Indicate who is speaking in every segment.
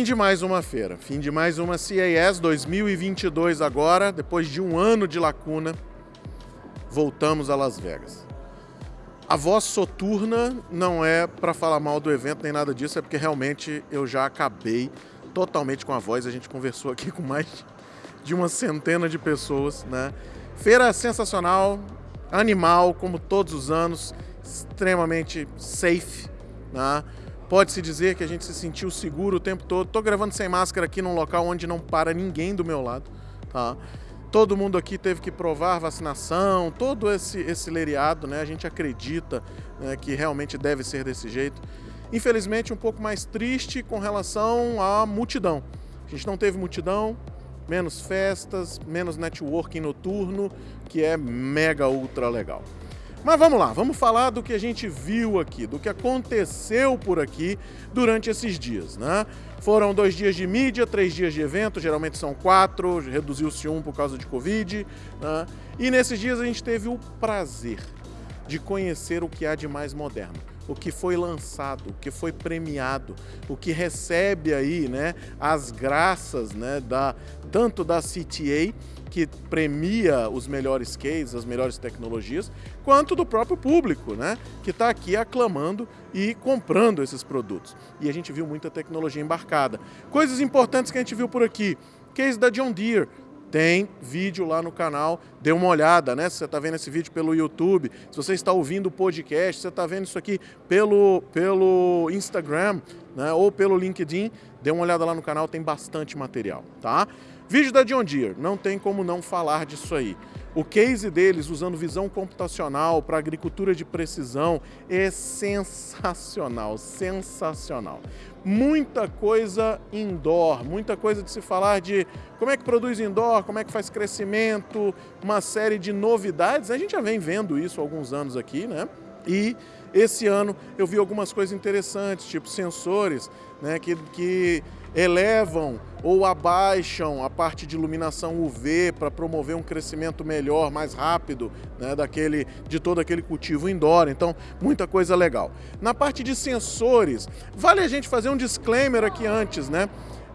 Speaker 1: Fim de mais uma feira, fim de mais uma CES 2022 agora, depois de um ano de lacuna, voltamos a Las Vegas. A voz soturna não é para falar mal do evento nem nada disso, é porque realmente eu já acabei totalmente com a voz. A gente conversou aqui com mais de uma centena de pessoas, né? Feira sensacional, animal, como todos os anos, extremamente safe, né? Pode-se dizer que a gente se sentiu seguro o tempo todo. Tô gravando sem máscara aqui num local onde não para ninguém do meu lado, tá? Todo mundo aqui teve que provar vacinação, todo esse, esse leriado, né? A gente acredita né, que realmente deve ser desse jeito. Infelizmente, um pouco mais triste com relação à multidão. A gente não teve multidão, menos festas, menos networking noturno, que é mega ultra legal. Mas vamos lá, vamos falar do que a gente viu aqui, do que aconteceu por aqui durante esses dias, né? Foram dois dias de mídia, três dias de evento, geralmente são quatro, reduziu-se um por causa de Covid, né? E nesses dias a gente teve o prazer de conhecer o que há de mais moderno o que foi lançado, o que foi premiado, o que recebe aí, né, as graças, né, da tanto da CTA que premia os melhores cases, as melhores tecnologias, quanto do próprio público, né, que está aqui aclamando e comprando esses produtos. E a gente viu muita tecnologia embarcada. Coisas importantes que a gente viu por aqui. Case da John Deere, tem vídeo lá no canal, dê uma olhada, né? Se você está vendo esse vídeo pelo YouTube, se você está ouvindo o podcast, se você está vendo isso aqui pelo, pelo Instagram né? ou pelo LinkedIn, dê uma olhada lá no canal, tem bastante material, tá? Vídeo da John Deere, não tem como não falar disso aí. O case deles usando visão computacional para agricultura de precisão é sensacional, sensacional. Muita coisa indoor, muita coisa de se falar de como é que produz indoor, como é que faz crescimento, uma série de novidades. A gente já vem vendo isso há alguns anos aqui, né? E esse ano eu vi algumas coisas interessantes, tipo sensores né, que, que elevam ou abaixam a parte de iluminação UV para promover um crescimento melhor, mais rápido, né, daquele, de todo aquele cultivo indoor. Então, muita coisa legal. Na parte de sensores, vale a gente fazer um disclaimer aqui antes, né?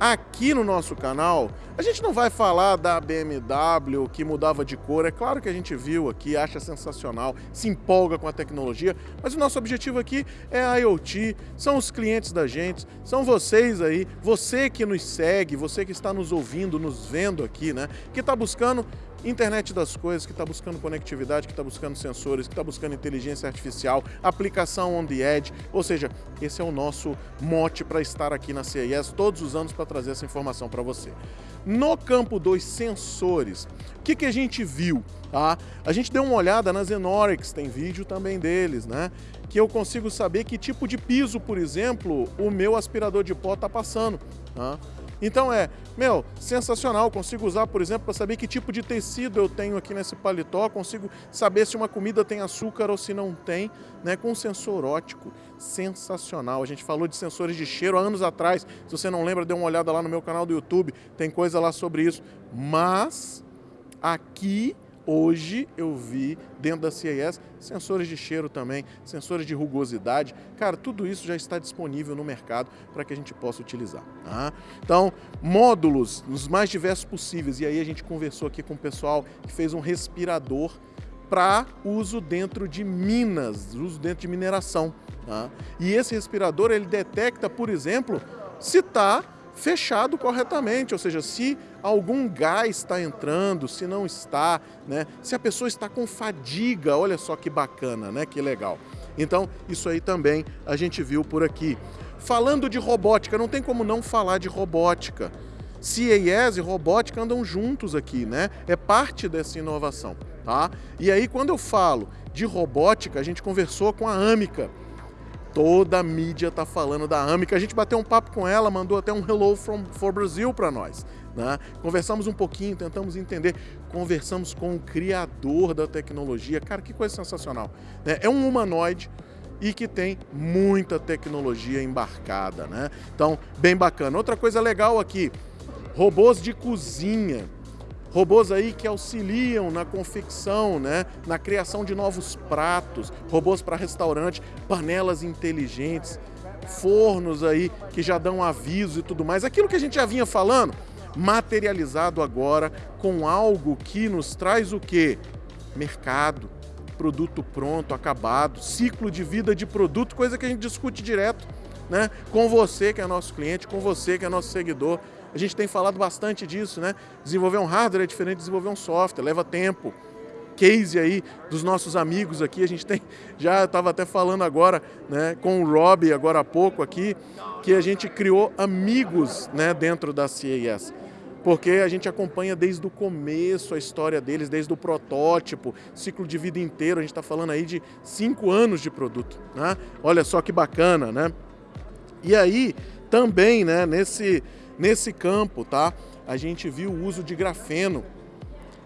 Speaker 1: Aqui no nosso canal, a gente não vai falar da BMW que mudava de cor, é claro que a gente viu aqui, acha sensacional, se empolga com a tecnologia, mas o nosso objetivo aqui é a IoT, são os clientes da gente, são vocês aí, você que nos segue, você que está nos ouvindo, nos vendo aqui, né, que está buscando internet das coisas, que está buscando conectividade, que está buscando sensores, que está buscando inteligência artificial, aplicação on the edge, ou seja, esse é o nosso mote para estar aqui na CES todos os anos para trazer essa informação para você. No campo dos sensores, o que, que a gente viu? Tá? A gente deu uma olhada nas Enorix, tem vídeo também deles, né? Que eu consigo saber que tipo de piso, por exemplo, o meu aspirador de pó está passando. Tá? Então é, meu, sensacional. Consigo usar, por exemplo, para saber que tipo de tecido eu tenho aqui nesse paletó, consigo saber se uma comida tem açúcar ou se não tem, né? Com sensor ótico, sensacional. A gente falou de sensores de cheiro há anos atrás. Se você não lembra, dê uma olhada lá no meu canal do YouTube, tem coisa lá sobre isso. Mas aqui Hoje eu vi dentro da CIS sensores de cheiro também, sensores de rugosidade. Cara, tudo isso já está disponível no mercado para que a gente possa utilizar. Tá? Então, módulos nos mais diversos possíveis. E aí a gente conversou aqui com o pessoal que fez um respirador para uso dentro de minas, uso dentro de mineração. Tá? E esse respirador ele detecta, por exemplo, se está fechado corretamente, ou seja, se algum gás está entrando, se não está, né? se a pessoa está com fadiga, olha só que bacana, né? que legal. Então, isso aí também a gente viu por aqui. Falando de robótica, não tem como não falar de robótica. CAS e robótica andam juntos aqui, né? É parte dessa inovação, tá? E aí, quando eu falo de robótica, a gente conversou com a Amica, Toda a mídia está falando da Amica. A gente bateu um papo com ela, mandou até um Hello from, for Brazil para nós. Né? Conversamos um pouquinho, tentamos entender. Conversamos com o criador da tecnologia. Cara, que coisa sensacional. Né? É um humanoide e que tem muita tecnologia embarcada. Né? Então, bem bacana. Outra coisa legal aqui, robôs de cozinha robôs aí que auxiliam na confecção, né, na criação de novos pratos, robôs para restaurante, panelas inteligentes. fornos aí que já dão aviso e tudo mais. Aquilo que a gente já vinha falando, materializado agora com algo que nos traz o quê? Mercado, produto pronto, acabado, ciclo de vida de produto, coisa que a gente discute direto, né? Com você que é nosso cliente, com você que é nosso seguidor. A gente tem falado bastante disso, né? Desenvolver um hardware é diferente de desenvolver um software, leva tempo. Case aí dos nossos amigos aqui, a gente tem, já estava até falando agora, né, com o Rob agora há pouco aqui, que a gente criou amigos, né, dentro da CES porque a gente acompanha desde o começo a história deles, desde o protótipo, ciclo de vida inteiro, a gente está falando aí de cinco anos de produto. Né? Olha só que bacana, né? E aí, também, né, nesse, nesse campo, tá? A gente viu o uso de grafeno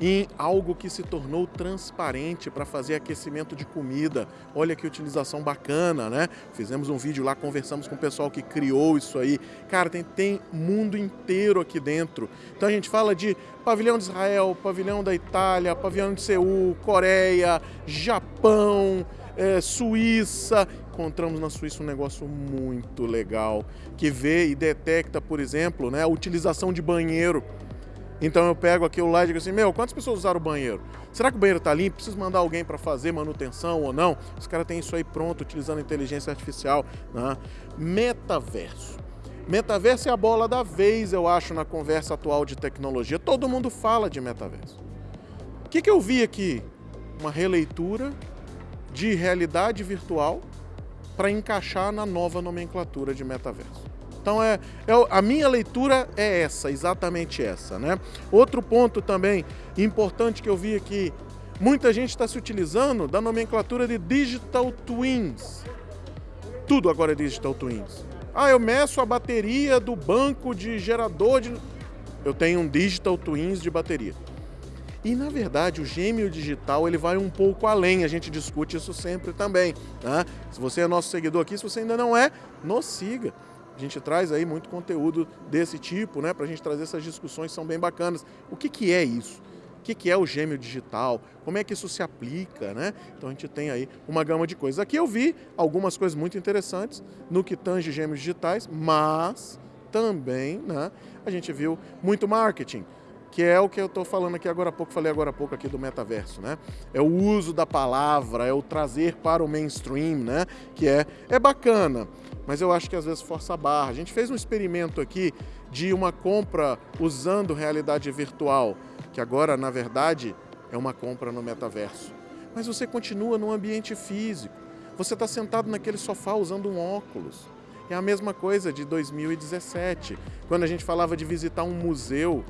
Speaker 1: em algo que se tornou transparente para fazer aquecimento de comida. Olha que utilização bacana, né? Fizemos um vídeo lá, conversamos com o pessoal que criou isso aí. Cara, tem, tem mundo inteiro aqui dentro. Então a gente fala de pavilhão de Israel, pavilhão da Itália, pavilhão de Seul, Coreia, Japão, é, Suíça. Encontramos na Suíça um negócio muito legal que vê e detecta, por exemplo, né, a utilização de banheiro. Então eu pego aquilo lá e digo assim, meu, quantas pessoas usaram o banheiro? Será que o banheiro está limpo? Preciso mandar alguém para fazer manutenção ou não? Os caras têm isso aí pronto, utilizando inteligência artificial. Né? Metaverso. Metaverso é a bola da vez, eu acho, na conversa atual de tecnologia. Todo mundo fala de metaverso. O que, que eu vi aqui? Uma releitura de realidade virtual para encaixar na nova nomenclatura de metaverso. Então é, é, a minha leitura é essa, exatamente essa, né? Outro ponto também importante que eu vi aqui, muita gente está se utilizando da nomenclatura de digital twins. Tudo agora é digital twins. Ah, eu meço a bateria do banco de gerador de... Eu tenho um digital twins de bateria. E na verdade o gêmeo digital ele vai um pouco além, a gente discute isso sempre também. Né? Se você é nosso seguidor aqui, se você ainda não é, nos siga. A gente traz aí muito conteúdo desse tipo, né, para a gente trazer essas discussões, são bem bacanas. O que, que é isso? O que, que é o gêmeo digital? Como é que isso se aplica, né? Então a gente tem aí uma gama de coisas. Aqui eu vi algumas coisas muito interessantes no que tange gêmeos digitais, mas também, né, a gente viu muito marketing que é o que eu estou falando aqui agora há pouco, falei agora há pouco aqui do metaverso, né? É o uso da palavra, é o trazer para o mainstream, né? Que é, é bacana, mas eu acho que às vezes força a barra. A gente fez um experimento aqui de uma compra usando realidade virtual, que agora, na verdade, é uma compra no metaverso. Mas você continua no ambiente físico. Você está sentado naquele sofá usando um óculos. É a mesma coisa de 2017, quando a gente falava de visitar um museu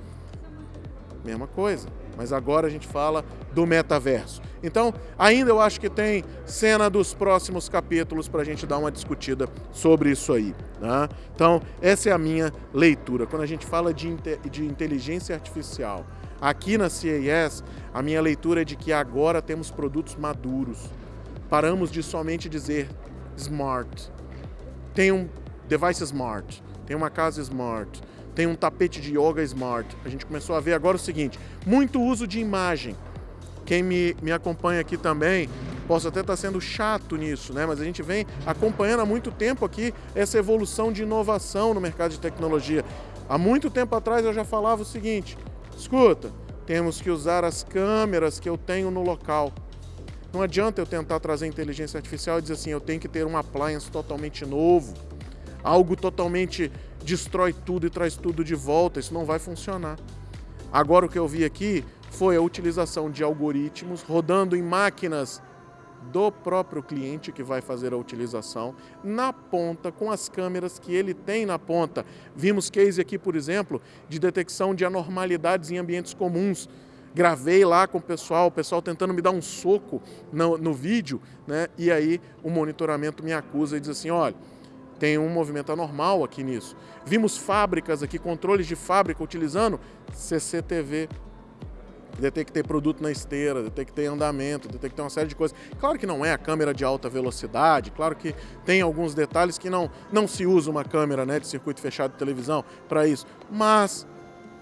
Speaker 1: mesma coisa. Mas agora a gente fala do metaverso. Então, ainda eu acho que tem cena dos próximos capítulos para a gente dar uma discutida sobre isso aí. Né? Então, essa é a minha leitura. Quando a gente fala de, de inteligência artificial, aqui na CES, a minha leitura é de que agora temos produtos maduros. Paramos de somente dizer smart. Tem um device smart, tem uma casa smart, tem um tapete de yoga smart. A gente começou a ver agora o seguinte, muito uso de imagem. Quem me, me acompanha aqui também, posso até estar sendo chato nisso, né? mas a gente vem acompanhando há muito tempo aqui essa evolução de inovação no mercado de tecnologia. Há muito tempo atrás eu já falava o seguinte, escuta, temos que usar as câmeras que eu tenho no local. Não adianta eu tentar trazer inteligência artificial e dizer assim, eu tenho que ter um appliance totalmente novo, algo totalmente destrói tudo e traz tudo de volta, isso não vai funcionar. Agora o que eu vi aqui foi a utilização de algoritmos rodando em máquinas do próprio cliente que vai fazer a utilização na ponta, com as câmeras que ele tem na ponta. Vimos case aqui, por exemplo, de detecção de anormalidades em ambientes comuns. Gravei lá com o pessoal, o pessoal tentando me dar um soco no, no vídeo, né? e aí o monitoramento me acusa e diz assim, olha, tem um movimento anormal aqui nisso. Vimos fábricas aqui, controles de fábrica utilizando CCTV. Detectei produto na esteira, detectei andamento, detectei uma série de coisas. Claro que não é a câmera de alta velocidade, claro que tem alguns detalhes que não, não se usa uma câmera né, de circuito fechado de televisão para isso, mas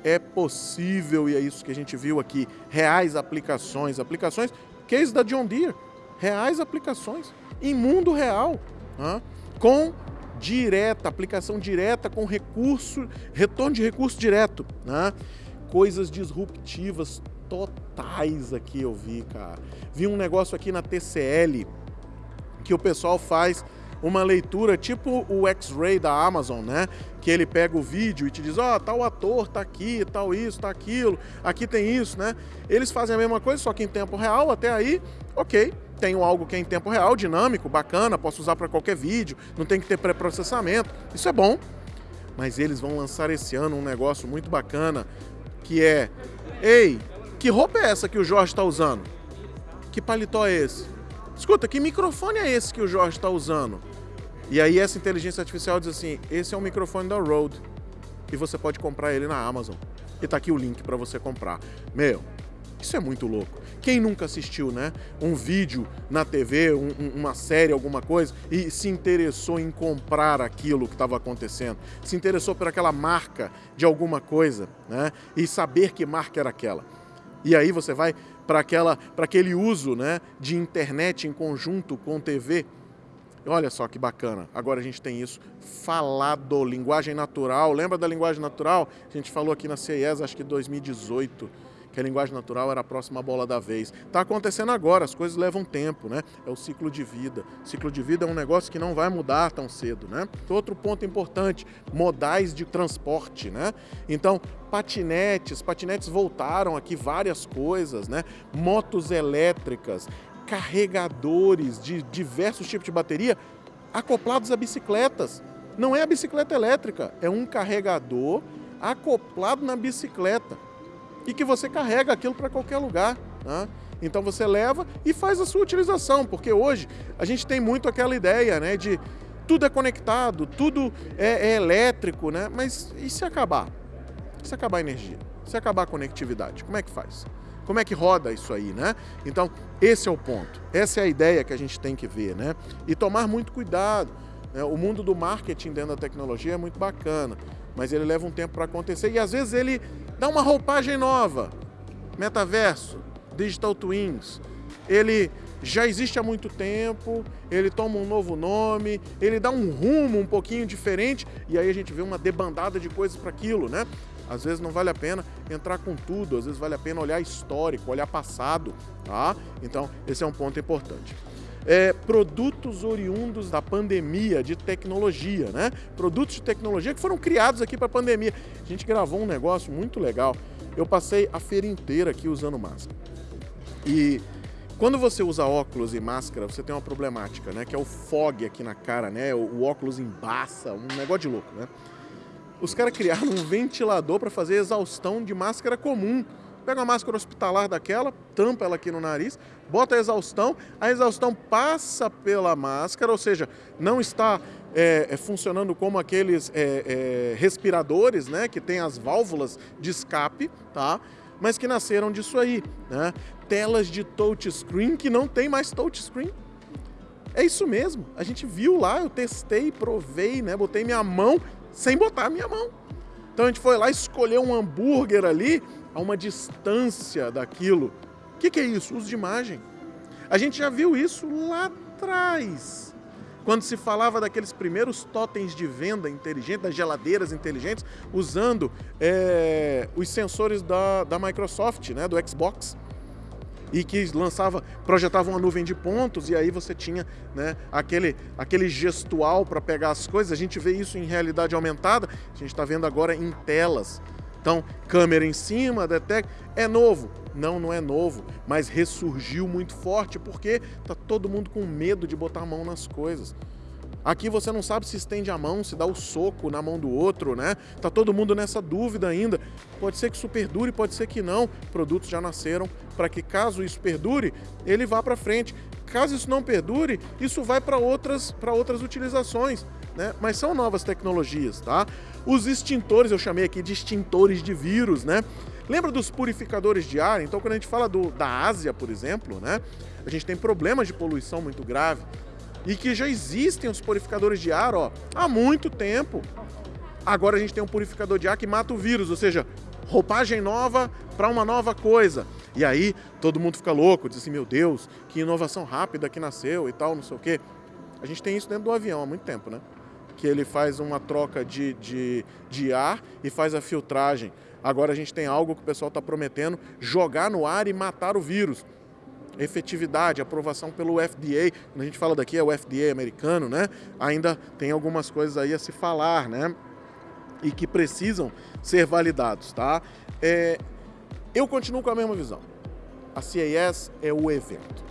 Speaker 1: é possível, e é isso que a gente viu aqui, reais aplicações, aplicações, case da John Deere, reais aplicações, em mundo real, com direta, aplicação direta com recurso, retorno de recurso direto, né? Coisas disruptivas totais aqui eu vi, cara. Vi um negócio aqui na TCL que o pessoal faz uma leitura tipo o X-Ray da Amazon, né? Que ele pega o vídeo e te diz, ó, oh, tal ator tá aqui, tal isso, tá aquilo, aqui tem isso, né? Eles fazem a mesma coisa, só que em tempo real, até aí, ok. Tenho algo que é em tempo real, dinâmico, bacana, posso usar para qualquer vídeo, não tem que ter pré-processamento, isso é bom. Mas eles vão lançar esse ano um negócio muito bacana, que é, ei, que roupa é essa que o Jorge está usando? Que paletó é esse? Escuta, que microfone é esse que o Jorge está usando? E aí essa inteligência artificial diz assim, esse é um microfone da Rode e você pode comprar ele na Amazon. E tá aqui o link para você comprar. Meu, isso é muito louco. Quem nunca assistiu, né? Um vídeo na TV, um, uma série, alguma coisa, e se interessou em comprar aquilo que estava acontecendo, se interessou por aquela marca de alguma coisa, né? E saber que marca era aquela. E aí você vai para aquele uso, né, de internet em conjunto com TV. Olha só que bacana. Agora a gente tem isso falado, linguagem natural. Lembra da linguagem natural? A gente falou aqui na CES, acho que 2018 que a linguagem natural era a próxima bola da vez. Está acontecendo agora, as coisas levam tempo, né? É o ciclo de vida. O ciclo de vida é um negócio que não vai mudar tão cedo, né? Outro ponto importante, modais de transporte, né? Então, patinetes, patinetes voltaram aqui várias coisas, né? Motos elétricas, carregadores de diversos tipos de bateria acoplados a bicicletas. Não é a bicicleta elétrica, é um carregador acoplado na bicicleta e que você carrega aquilo para qualquer lugar. Né? Então você leva e faz a sua utilização, porque hoje a gente tem muito aquela ideia né, de tudo é conectado, tudo é, é elétrico, né? mas e se acabar? E se acabar a energia? E se acabar a conectividade? Como é que faz? Como é que roda isso aí, né? Então, esse é o ponto. Essa é a ideia que a gente tem que ver, né? E tomar muito cuidado. Né? O mundo do marketing dentro da tecnologia é muito bacana, mas ele leva um tempo para acontecer e às vezes ele dá uma roupagem nova. Metaverso, Digital Twins. Ele já existe há muito tempo, ele toma um novo nome, ele dá um rumo um pouquinho diferente e aí a gente vê uma debandada de coisas para aquilo, né? Às vezes não vale a pena entrar com tudo, às vezes vale a pena olhar histórico, olhar passado, tá? Então, esse é um ponto importante. É, produtos oriundos da pandemia de tecnologia, né? Produtos de tecnologia que foram criados aqui para a pandemia. A gente gravou um negócio muito legal. Eu passei a feira inteira aqui usando máscara. E quando você usa óculos e máscara, você tem uma problemática, né? Que é o fog aqui na cara, né? O, o óculos embaça, um negócio de louco, né? Os caras criaram um ventilador para fazer exaustão de máscara comum. Pega uma máscara hospitalar daquela, tampa ela aqui no nariz, bota a exaustão, a exaustão passa pela máscara, ou seja, não está é, é, funcionando como aqueles é, é respiradores, né, que tem as válvulas de escape, tá? Mas que nasceram disso aí, né? Telas de touchscreen que não tem mais touchscreen. É isso mesmo. A gente viu lá, eu testei, provei, né? Botei minha mão sem botar minha mão. Então a gente foi lá escolher um hambúrguer ali a uma distância daquilo. O que, que é isso? Uso de imagem. A gente já viu isso lá atrás. Quando se falava daqueles primeiros totens de venda inteligente, das geladeiras inteligentes, usando é, os sensores da, da Microsoft, né, do Xbox e que lançava, projetava uma nuvem de pontos e aí você tinha né, aquele, aquele gestual para pegar as coisas. A gente vê isso em realidade aumentada, a gente está vendo agora em telas. Então, câmera em cima, detecta. É novo? Não, não é novo, mas ressurgiu muito forte porque está todo mundo com medo de botar a mão nas coisas. Aqui você não sabe se estende a mão, se dá o soco na mão do outro, né? Tá todo mundo nessa dúvida ainda. Pode ser que isso perdure, pode ser que não. Produtos já nasceram para que caso isso perdure, ele vá para frente. Caso isso não perdure, isso vai para outras, outras utilizações, né? Mas são novas tecnologias, tá? Os extintores, eu chamei aqui de extintores de vírus, né? Lembra dos purificadores de ar? Então, quando a gente fala do, da Ásia, por exemplo, né? A gente tem problemas de poluição muito grave e que já existem os purificadores de ar ó, há muito tempo. Agora a gente tem um purificador de ar que mata o vírus, ou seja, roupagem nova para uma nova coisa. E aí todo mundo fica louco, diz assim, meu Deus, que inovação rápida que nasceu e tal, não sei o quê. A gente tem isso dentro do avião há muito tempo, né? Que ele faz uma troca de, de, de ar e faz a filtragem. Agora a gente tem algo que o pessoal está prometendo, jogar no ar e matar o vírus efetividade, aprovação pelo FDA, quando a gente fala daqui é o FDA americano, né? Ainda tem algumas coisas aí a se falar, né? E que precisam ser validados, tá? É, eu continuo com a mesma visão. A CES é o evento.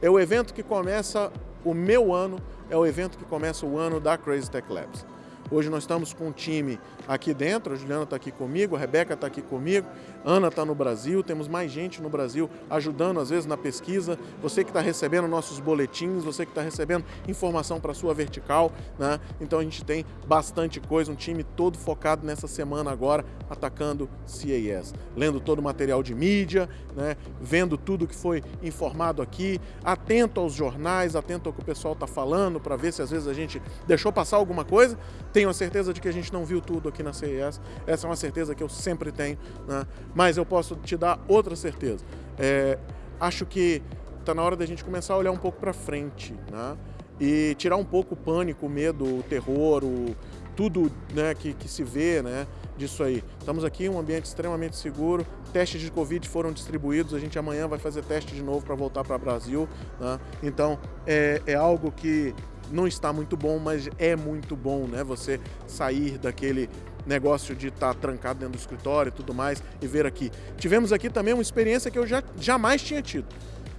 Speaker 1: É o evento que começa o meu ano, é o evento que começa o ano da Crazy Tech Labs. Hoje nós estamos com um time aqui dentro, a Juliana está aqui comigo, a Rebeca está aqui comigo, Ana está no Brasil, temos mais gente no Brasil ajudando às vezes na pesquisa, você que está recebendo nossos boletins, você que está recebendo informação para a sua vertical, né? então a gente tem bastante coisa, um time todo focado nessa semana agora, atacando CAS, lendo todo o material de mídia, né? vendo tudo que foi informado aqui, atento aos jornais, atento ao que o pessoal está falando, para ver se às vezes a gente deixou passar alguma coisa, tenho a certeza de que a gente não viu tudo aqui na CES, essa é uma certeza que eu sempre tenho, né? mas eu posso te dar outra certeza. É, acho que está na hora da gente começar a olhar um pouco para frente, né? e tirar um pouco o pânico, o medo, o terror, o, tudo né, que, que se vê né, disso aí. Estamos aqui em um ambiente extremamente seguro, testes de Covid foram distribuídos, a gente amanhã vai fazer teste de novo para voltar para o Brasil. Né? Então, é, é algo que não está muito bom, mas é muito bom, né? Você sair daquele negócio de estar tá trancado dentro do escritório e tudo mais e ver aqui. Tivemos aqui também uma experiência que eu já jamais tinha tido.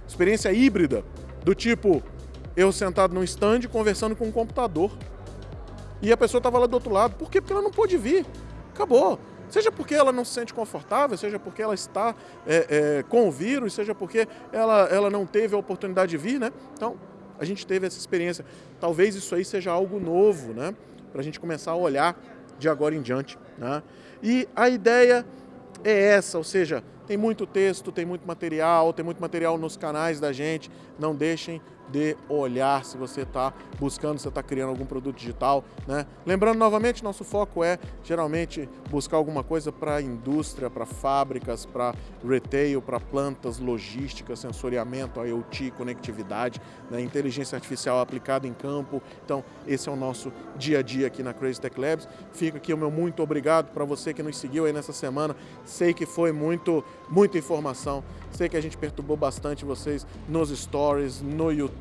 Speaker 1: Experiência híbrida, do tipo, eu sentado num stand conversando com um computador e a pessoa estava lá do outro lado. Por quê? Porque ela não pôde vir. Acabou. Seja porque ela não se sente confortável, seja porque ela está é, é, com o vírus, seja porque ela, ela não teve a oportunidade de vir, né? Então, a gente teve essa experiência. Talvez isso aí seja algo novo, né? Para a gente começar a olhar de agora em diante. Né? E a ideia é essa, ou seja, tem muito texto, tem muito material, tem muito material nos canais da gente. Não deixem de olhar se você está buscando, se está criando algum produto digital. Né? Lembrando novamente, nosso foco é geralmente buscar alguma coisa para indústria, para fábricas, para retail, para plantas, logística, sensoriamento, IoT, conectividade, né? inteligência artificial aplicada em campo. Então, esse é o nosso dia a dia aqui na Crazy Tech Labs. Fica aqui o meu muito obrigado para você que nos seguiu aí nessa semana. Sei que foi muito, muita informação. Sei que a gente perturbou bastante vocês nos stories, no YouTube,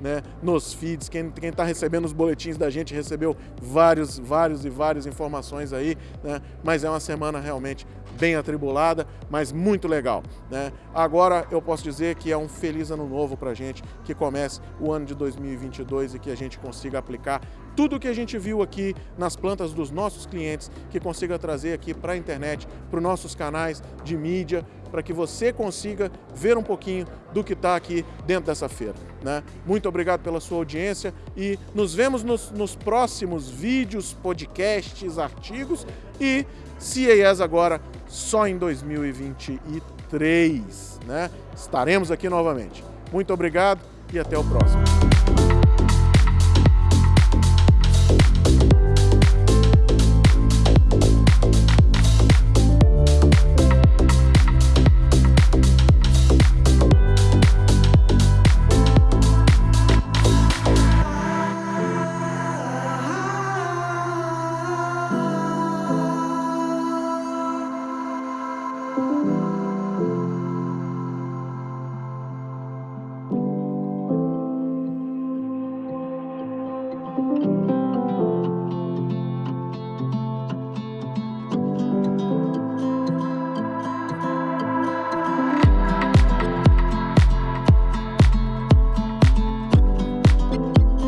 Speaker 1: né, nos feeds. Quem está recebendo os boletins da gente recebeu vários, vários e várias informações aí, né? Mas é uma semana realmente bem atribulada, mas muito legal. Né? Agora eu posso dizer que é um feliz ano novo para a gente, que comece o ano de 2022 e que a gente consiga aplicar tudo o que a gente viu aqui nas plantas dos nossos clientes, que consiga trazer aqui para a internet, para os nossos canais de mídia, para que você consiga ver um pouquinho do que está aqui dentro dessa feira. Né? Muito obrigado pela sua audiência e nos vemos nos, nos próximos vídeos, podcasts, artigos e CES agora só em 2023. Né? Estaremos aqui novamente. Muito obrigado e até o próximo.